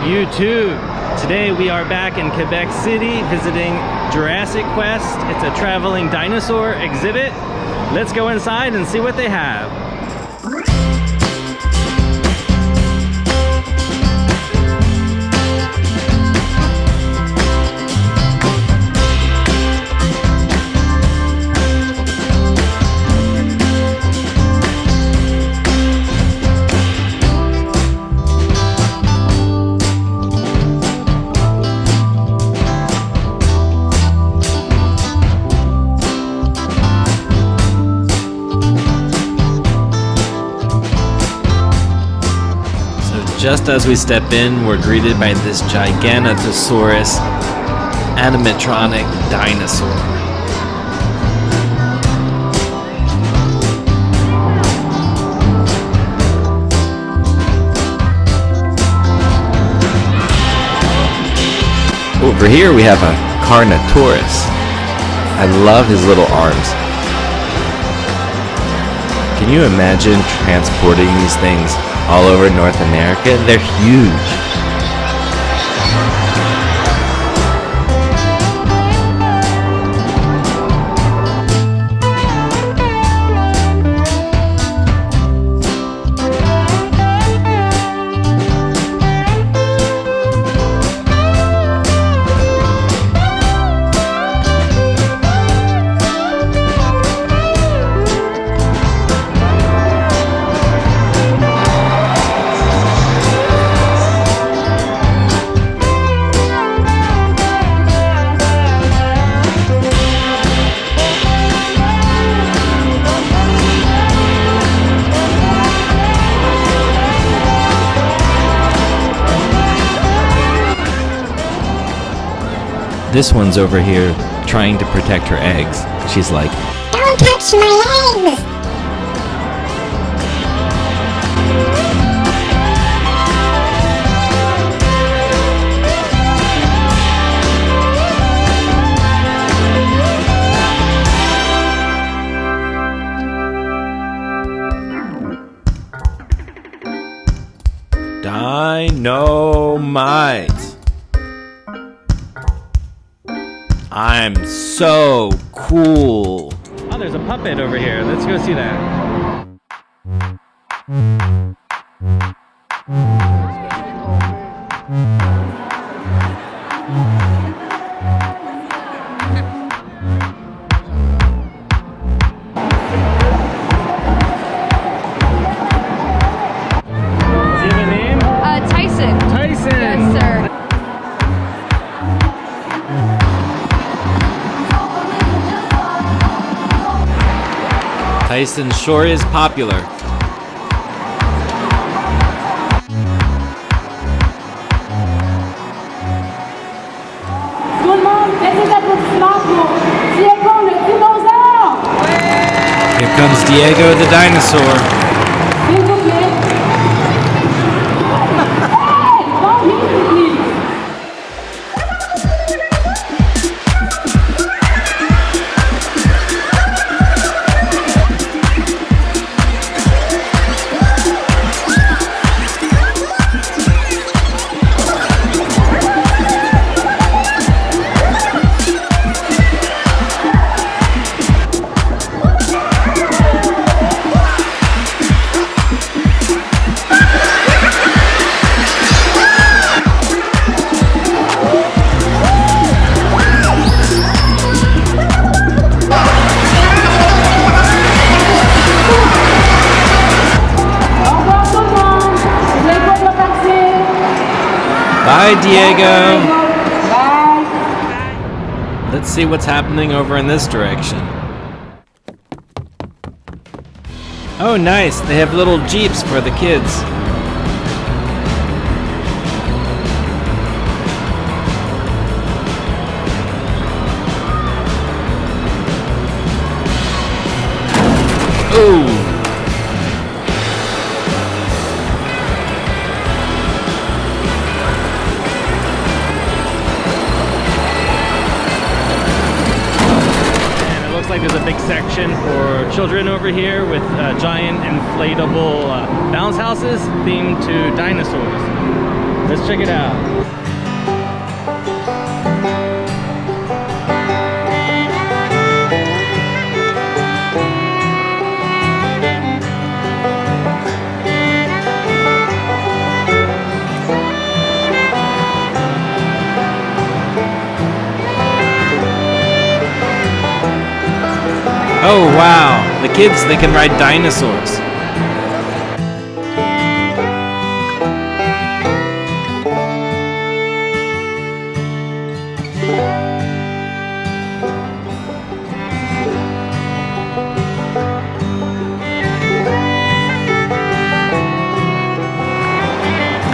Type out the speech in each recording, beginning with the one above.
YouTube. Today we are back in Quebec City visiting Jurassic Quest. It's a traveling dinosaur exhibit. Let's go inside and see what they have. Just as we step in, we're greeted by this Giganotosaurus animatronic dinosaur. Over here we have a Carnotaurus. I love his little arms. Can you imagine transporting these things all over North America? They're huge. This one's over here trying to protect her eggs. She's like, Don't touch my eggs! Dynamite. I'm so cool. Oh, there's a puppet over here. Let's go see that. Tyson sure is popular. Tout le monde, faites des applaudissements pour Diego le dinosaure! Here comes Diego the dinosaur. Bye, Diego. Let's see what's happening over in this direction. Oh, nice. They have little jeeps for the kids. Like there's a big section for children over here with uh, giant inflatable uh, bounce houses themed to dinosaurs. Let's check it out. Oh wow, the kids they can ride dinosaurs.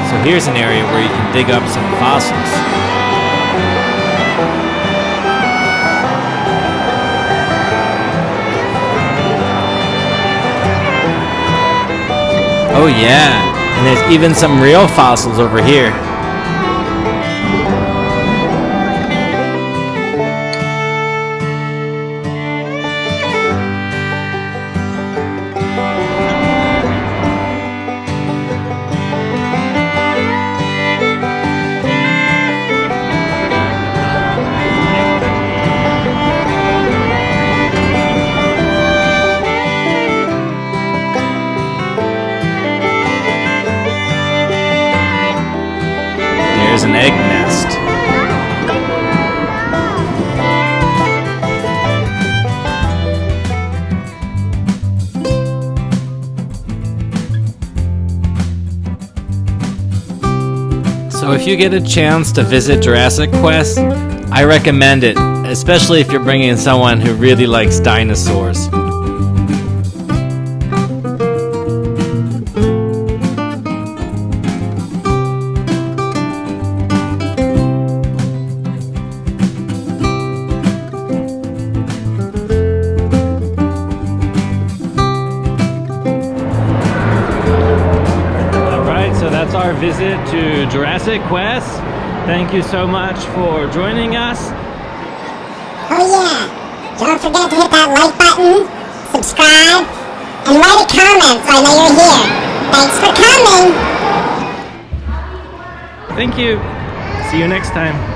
So here's an area where you can dig up some fossils. Oh yeah, and there's even some real fossils over here. So if you get a chance to visit Jurassic Quest, I recommend it, especially if you're bringing someone who really likes dinosaurs. Visit to Jurassic Quest. Thank you so much for joining us. Oh yeah. Don't forget to hit that like button, subscribe, and write a comment so I know you're here. Thanks for coming. Thank you. See you next time.